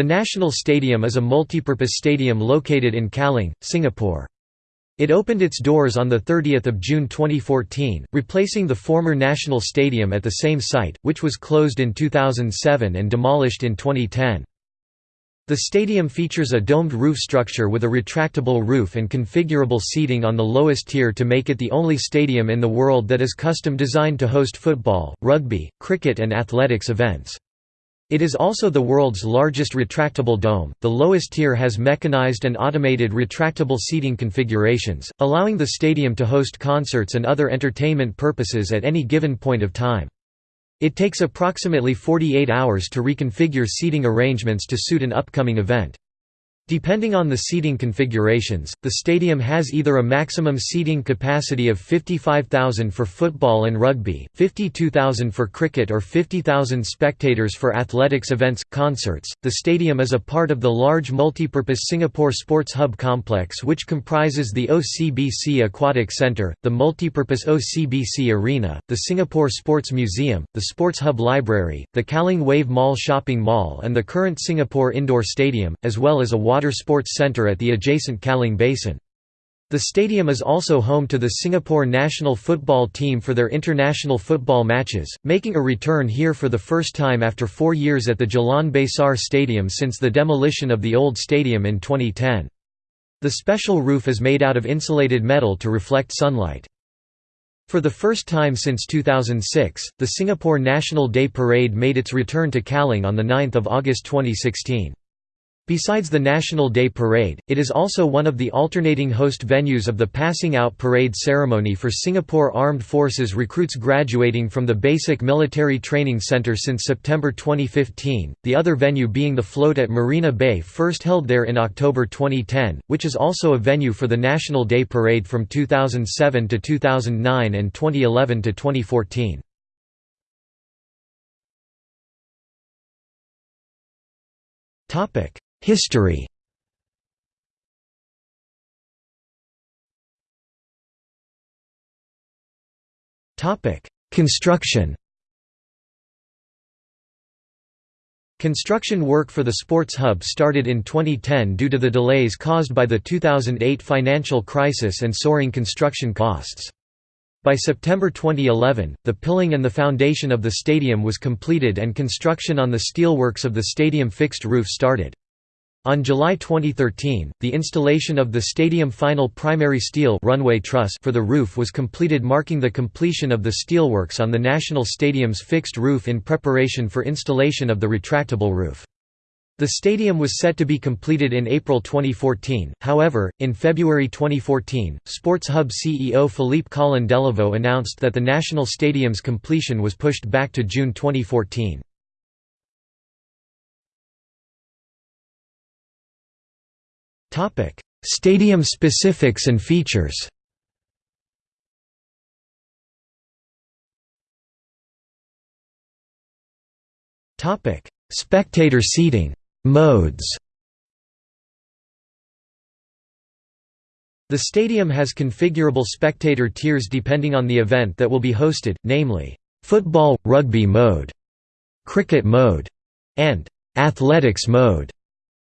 The National Stadium is a multipurpose stadium located in Kallang, Singapore. It opened its doors on 30 June 2014, replacing the former National Stadium at the same site, which was closed in 2007 and demolished in 2010. The stadium features a domed roof structure with a retractable roof and configurable seating on the lowest tier to make it the only stadium in the world that is custom designed to host football, rugby, cricket and athletics events. It is also the world's largest retractable dome. The lowest tier has mechanized and automated retractable seating configurations, allowing the stadium to host concerts and other entertainment purposes at any given point of time. It takes approximately 48 hours to reconfigure seating arrangements to suit an upcoming event. Depending on the seating configurations, the stadium has either a maximum seating capacity of 55,000 for football and rugby, 52,000 for cricket or 50,000 spectators for athletics events, concerts. The stadium is a part of the large multipurpose Singapore Sports Hub complex which comprises the OCBC Aquatic Centre, the multipurpose OCBC Arena, the Singapore Sports Museum, the Sports Hub Library, the Kallang Wave Mall Shopping Mall and the current Singapore Indoor Stadium, as well as a water Water Sports Centre at the adjacent Kallang Basin. The stadium is also home to the Singapore national football team for their international football matches, making a return here for the first time after four years at the Jalan Besar Stadium since the demolition of the old stadium in 2010. The special roof is made out of insulated metal to reflect sunlight. For the first time since 2006, the Singapore National Day Parade made its return to Kallang on 9 August 2016. Besides the National Day Parade, it is also one of the alternating host venues of the Passing Out Parade ceremony for Singapore Armed Forces recruits graduating from the Basic Military Training Centre since September 2015, the other venue being the float at Marina Bay first held there in October 2010, which is also a venue for the National Day Parade from 2007 to 2009 and 2011 to 2014. Topic History Construction Construction work for the Sports Hub started in 2010 due to the delays caused by the 2008 financial crisis and soaring construction costs. By September 2011, the pilling and the foundation of the stadium was completed and construction on the steelworks of the stadium fixed roof started. On July 2013, the installation of the stadium final primary steel runway truss for the roof was completed marking the completion of the steelworks on the National Stadium's fixed roof in preparation for installation of the retractable roof. The stadium was set to be completed in April 2014, however, in February 2014, Sports Hub CEO Philippe Collin-Delavaud announced that the National Stadium's completion was pushed back to June 2014. Topic: Stadium specifics and features. Topic: Spectator seating modes. The stadium has configurable spectator tiers depending on the event that will be hosted, namely, football, rugby mode, cricket mode, and athletics mode.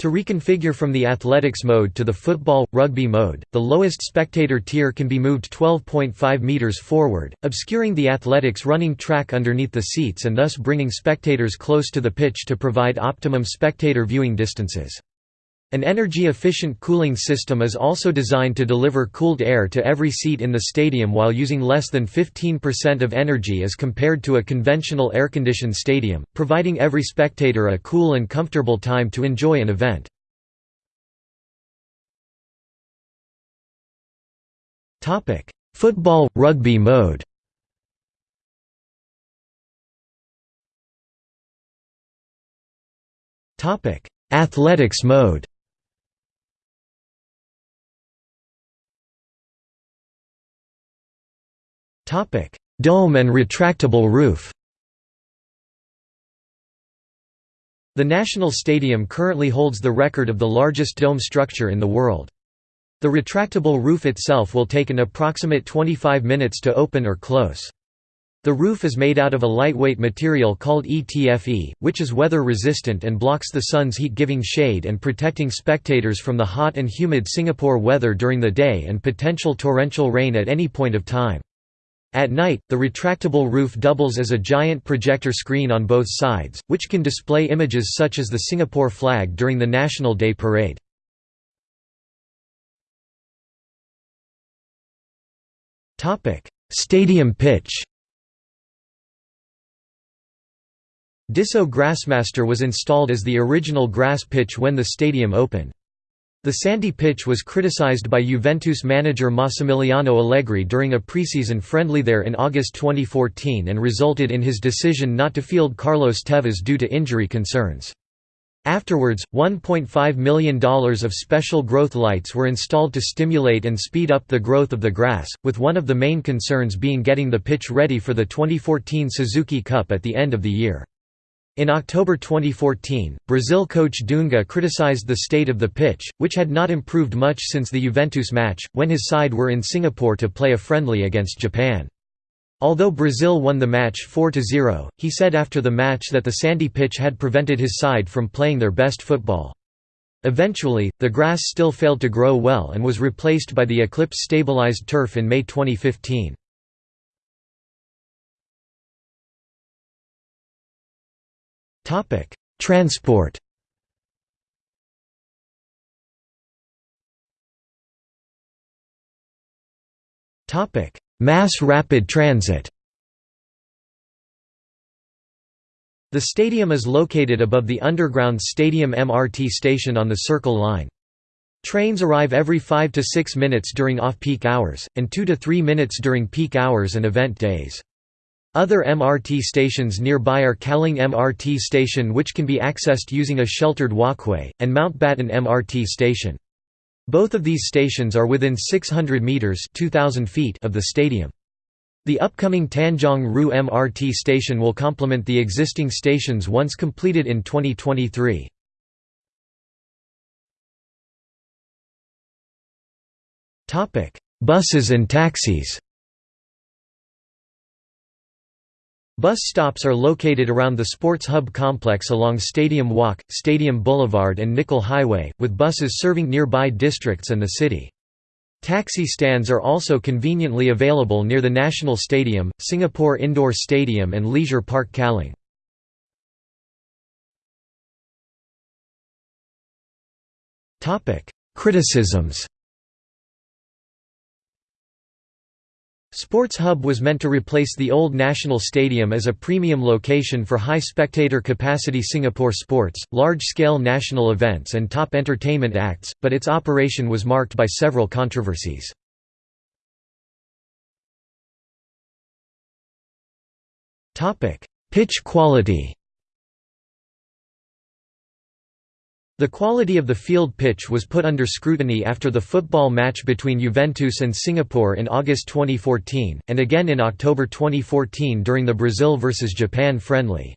To reconfigure from the athletics mode to the football, rugby mode, the lowest spectator tier can be moved 12.5 meters forward, obscuring the athletics running track underneath the seats and thus bringing spectators close to the pitch to provide optimum spectator viewing distances. An energy-efficient cooling system is also designed to deliver cooled air to every seat in the stadium while using less than 15% of energy as compared to a conventional air-conditioned stadium, providing every spectator a cool and comfortable time to enjoy an event. Football – rugby mode Athletics mode Dome and retractable roof. The National Stadium currently holds the record of the largest dome structure in the world. The retractable roof itself will take an approximate 25 minutes to open or close. The roof is made out of a lightweight material called ETFE, which is weather resistant and blocks the sun's heat giving shade and protecting spectators from the hot and humid Singapore weather during the day and potential torrential rain at any point of time. At night, the retractable roof doubles as a giant projector screen on both sides, which can display images such as the Singapore flag during the National Day Parade. Stadium pitch Desso Grassmaster was installed as the original grass pitch when the stadium opened. The sandy pitch was criticized by Juventus manager Massimiliano Allegri during a preseason friendly there in August 2014 and resulted in his decision not to field Carlos Tevez due to injury concerns. Afterwards, $1.5 million of special growth lights were installed to stimulate and speed up the growth of the grass, with one of the main concerns being getting the pitch ready for the 2014 Suzuki Cup at the end of the year. In October 2014, Brazil coach Dunga criticized the state of the pitch, which had not improved much since the Juventus match, when his side were in Singapore to play a friendly against Japan. Although Brazil won the match 4–0, he said after the match that the sandy pitch had prevented his side from playing their best football. Eventually, the grass still failed to grow well and was replaced by the Eclipse stabilized turf in May 2015. Topic: Transport. Topic: Mass rapid transit. The stadium is located above the underground Stadium MRT station on the Circle Line. Trains arrive every 5 to 6 minutes during off-peak hours, and 2 to 3 minutes during peak hours and event days. Other MRT stations nearby are Kallang MRT station which can be accessed using a sheltered walkway, and Mountbatten MRT station. Both of these stations are within 600 metres 2,000 feet of the stadium. The upcoming Tanjong Rhu MRT station will complement the existing stations once completed in 2023. Buses and taxis Bus stops are located around the Sports Hub complex along Stadium Walk, Stadium Boulevard and Nicoll Highway, with buses serving nearby districts and the city. Taxi stands are also conveniently available near the National Stadium, Singapore Indoor Stadium and Leisure Park Kallang. Criticisms Sports Hub was meant to replace the old National Stadium as a premium location for high spectator capacity Singapore sports, large-scale national events and top entertainment acts, but its operation was marked by several controversies. Pitch quality The quality of the field pitch was put under scrutiny after the football match between Juventus and Singapore in August 2014, and again in October 2014 during the Brazil vs Japan friendly.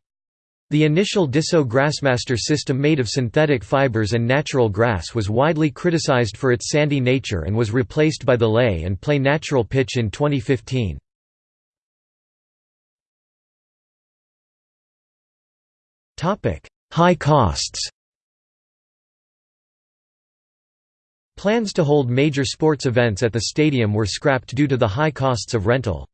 The initial Desso Grassmaster system made of synthetic fibers and natural grass was widely criticized for its sandy nature and was replaced by the lay and play natural pitch in 2015. High costs Plans to hold major sports events at the stadium were scrapped due to the high costs of rental.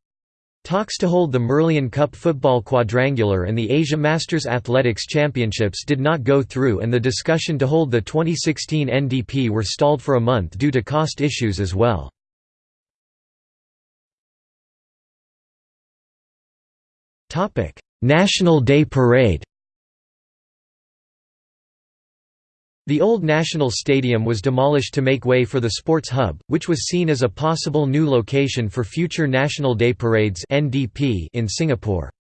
Talks to hold the Merlion Cup Football Quadrangular and the Asia Masters Athletics Championships did not go through and the discussion to hold the 2016 NDP were stalled for a month due to cost issues as well. National Day Parade The old National Stadium was demolished to make way for the Sports Hub, which was seen as a possible new location for future National Day Parades in Singapore.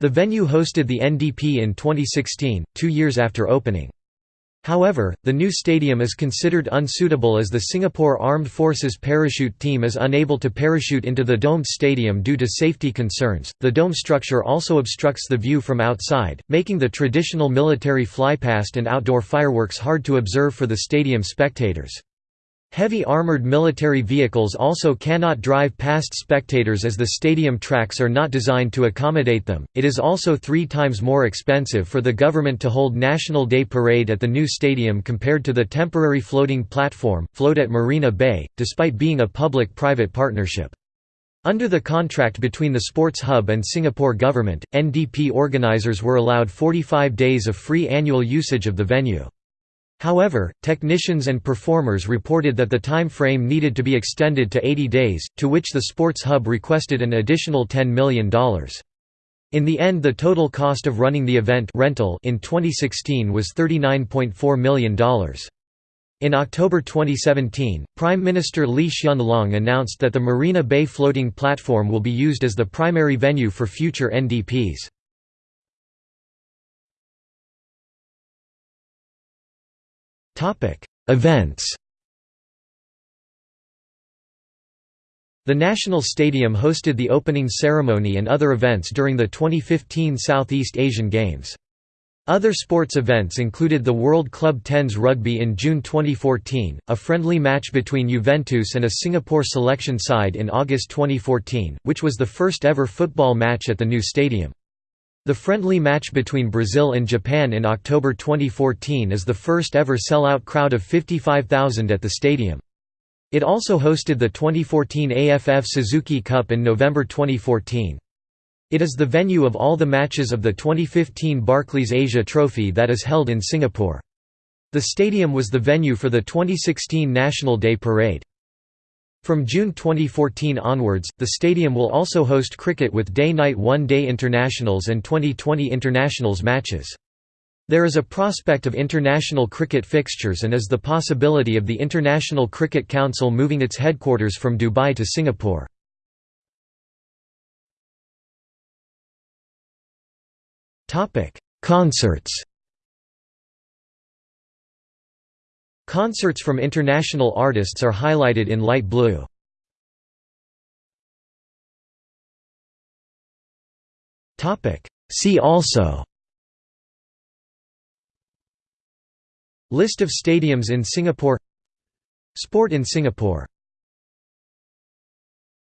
The venue hosted the NDP in 2016, two years after opening. However, the new stadium is considered unsuitable as the Singapore Armed Forces parachute team is unable to parachute into the domed stadium due to safety concerns. The dome structure also obstructs the view from outside, making the traditional military flypast and outdoor fireworks hard to observe for the stadium spectators. Heavy armored military vehicles also cannot drive past spectators as the stadium tracks are not designed to accommodate them. It is also three times more expensive for the government to hold National Day Parade at the new stadium compared to the temporary floating platform, float at Marina Bay, despite being a public private partnership. Under the contract between the Sports Hub and Singapore government, NDP organisers were allowed 45 days of free annual usage of the venue. However, technicians and performers reported that the time frame needed to be extended to 80 days, to which the Sports Hub requested an additional $10 million. In the end the total cost of running the event rental in 2016 was $39.4 million. In October 2017, Prime Minister Lee Hsien Loong announced that the Marina Bay floating platform will be used as the primary venue for future NDPs. Events The National Stadium hosted the opening ceremony and other events during the 2015 Southeast Asian Games. Other sports events included the World Club Tens Rugby in June 2014, a friendly match between Juventus and a Singapore selection side in August 2014, which was the first ever football match at the new stadium. The friendly match between Brazil and Japan in October 2014 is the first ever sell-out crowd of 55,000 at the stadium. It also hosted the 2014 AFF Suzuki Cup in November 2014. It is the venue of all the matches of the 2015 Barclays Asia Trophy that is held in Singapore. The stadium was the venue for the 2016 National Day Parade. From June 2014 onwards, the stadium will also host cricket with day-night one-day internationals and 2020 internationals matches. There is a prospect of international cricket fixtures and is the possibility of the International Cricket Council moving its headquarters from Dubai to Singapore. Concerts Concerts from international artists are highlighted in light blue. See also. List of stadiums in Singapore. Sport in Singapore